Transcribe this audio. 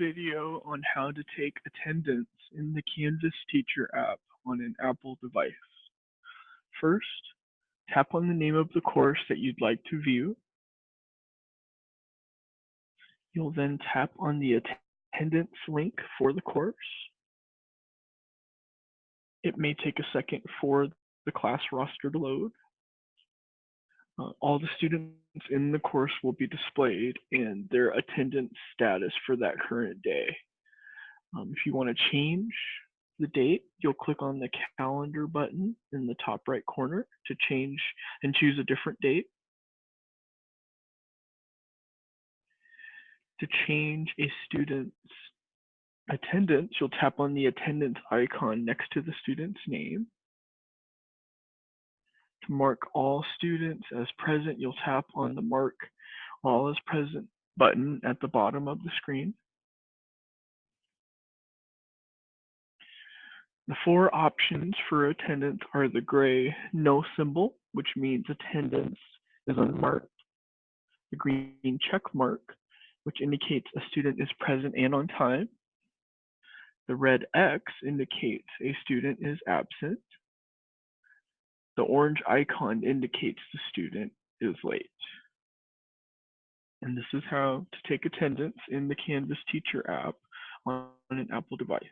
video on how to take attendance in the Canvas Teacher app on an Apple device. First, tap on the name of the course that you'd like to view. You'll then tap on the attendance link for the course. It may take a second for the class roster to load. Uh, all the students in the course will be displayed and their attendance status for that current day. Um, if you want to change the date, you'll click on the calendar button in the top right corner to change and choose a different date. To change a student's attendance, you'll tap on the attendance icon next to the student's name. To mark all students as present, you'll tap on the Mark All as Present button at the bottom of the screen. The four options for attendance are the gray no symbol, which means attendance is unmarked, the green check mark, which indicates a student is present and on time, the red X indicates a student is absent, the orange icon indicates the student is late. And this is how to take attendance in the Canvas Teacher app on an Apple device.